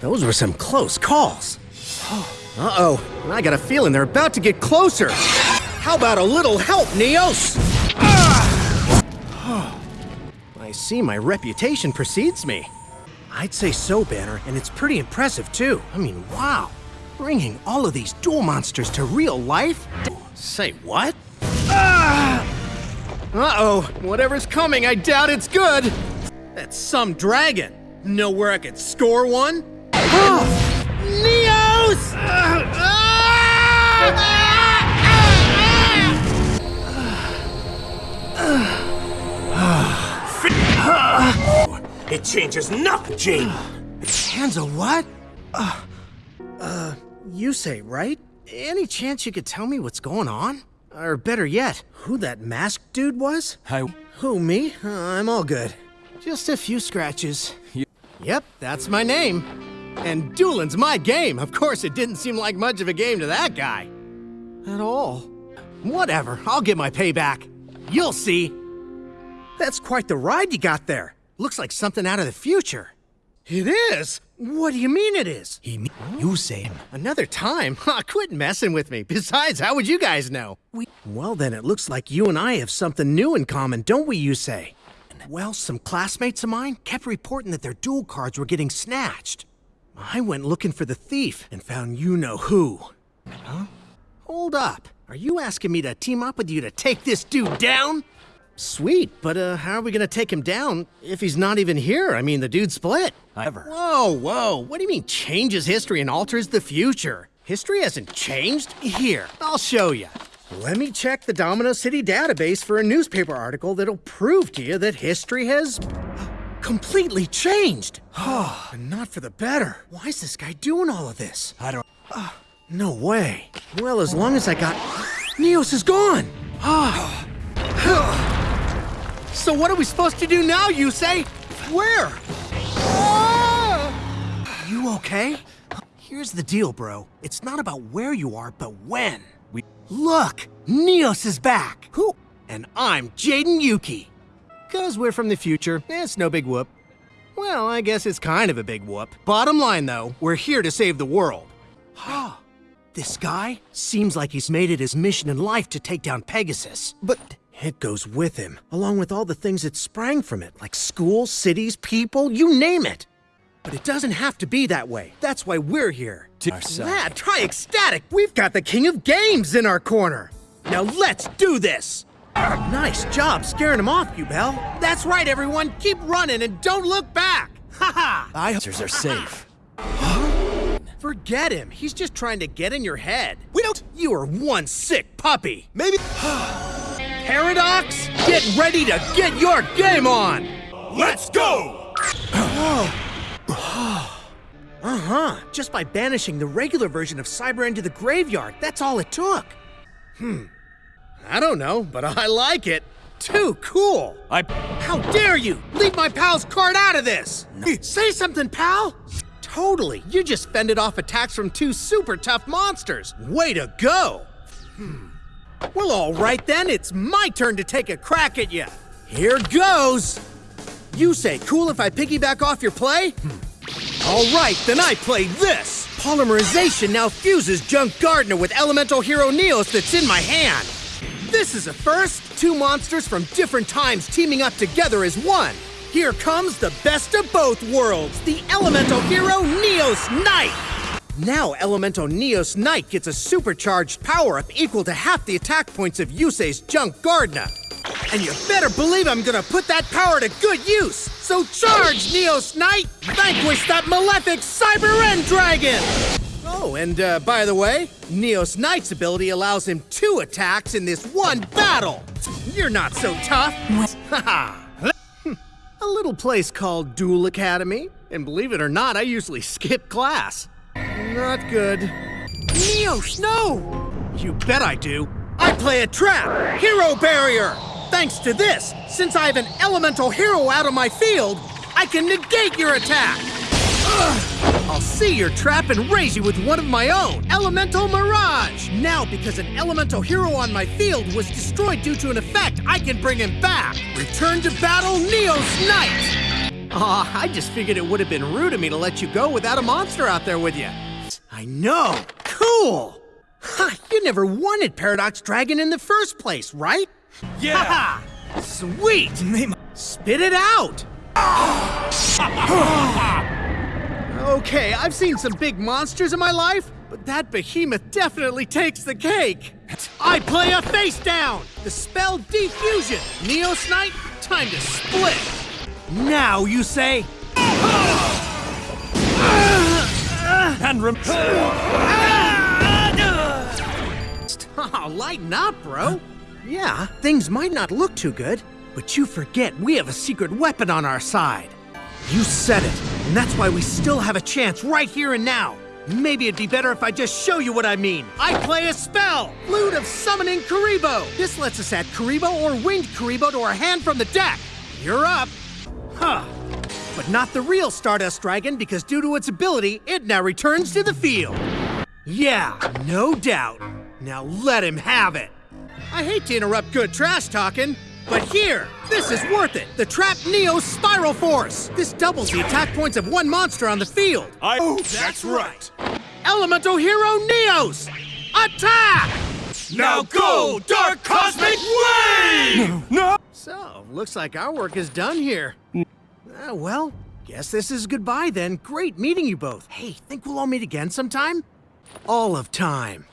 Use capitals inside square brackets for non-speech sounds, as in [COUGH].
Those were some close calls. Uh-oh, I got a feeling they're about to get closer. How about a little help, Neos? [SIGHS] I see my reputation precedes me. I'd say so, Banner, and it's pretty impressive too. I mean, wow. Bringing all of these duel monsters to real life? Say what? Uh-oh, whatever's coming, I doubt it's good. That's some dragon. Know where I could score one? Oh, [GASPS] Neos! It changes nothing, Jane. Hanzo, what? Uh, uh, Yusei, right? Any chance you could tell me what's going on? Or better yet, who that masked dude was? Hi. Who, me? Uh, I'm all good. Just a few scratches. You- Yep, that's my name. And dueling's my game. Of course, it didn't seem like much of a game to that guy. At all. Whatever, I'll get my payback. You'll see. That's quite the ride you got there. Looks like something out of the future. It is? What do you mean it is? He, you say him. Another time? [LAUGHS] Ha, quit messing with me. Besides, how would you guys know? We Well then, it looks like you and I have something new in common, don't we, Yusei? Well, some classmates of mine kept reporting that their duel cards were getting snatched. I went looking for the thief and found you know who. Huh? Hold up. Are you asking me to team up with you to take this dude down? Sweet, but uh, how are we gonna take him down if he's not even here? I mean, the dude split. Ever. Whoa, whoa. What do you mean changes history and alters the future? History hasn't changed? Here, I'll show you. Let me check the Domino City database for a newspaper article that'll prove to you that history has [GASPS] completely changed. [SIGHS] and not for the better. Why is this guy doing all of this? I don't. [SIGHS] No way. Well, as long as I got. [SIGHS] Neos is gone! So, what are we supposed to do now, Yusei? Where? You okay? Here's the deal, bro. It's not about where you are, but when. We. Look! Neos is back! Who? And I'm Jaden Yuki. Cause we're from the future, it's no big whoop. Well, I guess it's kind of a big whoop. Bottom line, though, we're here to save the world. This guy seems like he's made it his mission in life to take down Pegasus. But it goes with him, along with all the things that sprang from it, like schools, cities, people, you name it. But it doesn't have to be that way. That's why we're here. To ourselves. Lad, try ecstatic. We've got the king of games in our corner. Now let's do this. Nice job scaring him off, you Bell. That's right, everyone. Keep running and don't look back. Ha ha. I are safe. Forget him. He's just trying to get in your head. We don't. You are one sick puppy. Maybe. [GASPS] [GASPS] [SIGHS] Paradox, get ready to get your game on. Let's go! [SIGHS] Uh huh. Just by banishing the regular version of Cyber into the graveyard. That's all it took. Hmm. I don't know, but I like it. Too cool. I. How dare you! Leave my pal's card out of this! Say something, pal! Totally. You just fended off attacks from two super tough monsters. Way to go! Hmm. Well, all right then. It's my turn to take a crack at you. Here goes. Yusei cool if I piggyback off your play? Hmm. All right, then I play this. Polymerization now fuses Junk Gardener with Elemental Hero Neos that's in my hand. This is a first. Two monsters from different times teaming up together as one. Here comes the best of both worlds, the Elemental Hero Neos Knight. Now Elemental Neos Knight gets a supercharged power-up equal to half the attack points of Yusei's Junk Gardener. And you better believe I'm gonna put that power to good use! So charge, Neos Knight! Vanquish that malefic Cyber End Dragon! Oh, and uh, by the way, Neos Knight's ability allows him two attacks in this one battle! You're not so tough! [LAUGHS] Haha! A little place called Duel Academy. And believe it or not, I usually skip class. Not good. Neos, no! You bet I do. I play a trap! Hero Barrier! Thanks to this, since I have an elemental hero out of my field, I can negate your attack! Ugh. I'll see your trap and raise you with one of my own, Elemental Mirage! Now, because an elemental hero on my field was destroyed due to an effect, I can bring him back! Return to battle, Neos Knight! Aw, I just figured it would have been rude of me to let you go without a monster out there with you. I know! Cool! Ha, you never wanted Paradox Dragon in the first place, right? Yeah! Ha! Sweet! Spit it out! [LAUGHS] okay, I've seen some big monsters in my life, but that behemoth definitely takes the cake. I play a face down! The spell Defusion! Neos Knight, time to split! Now Yusei. And rem- [LAUGHS] Oh, lighten up, bro. Yeah, things might not look too good, but you forget we have a secret weapon on our side. You said it, and that's why we still have a chance right here and now. Maybe it'd be better if I just show you what I mean. I play a spell, Flute of Summoning Kuriboh. This lets us add Kuriboh or Winged Kuriboh to our hand from the deck. You're up. Huh. But not the real Stardust Dragon because due to its ability, it now returns to the field. Yeah, no doubt. Now let him have it. I hate to interrupt good trash talking, but here, this is worth it. The Trap Neo Spiral Force. This doubles the attack points of one monster on the field. I- Oh, that's right. Elemental Hero Neos! Attack! Now go, Dark Cosmic Wave! No! So, looks like our work is done here. Uh, well, guess this is goodbye then. Great meeting you both. Hey, think we'll all meet again sometime? All of time.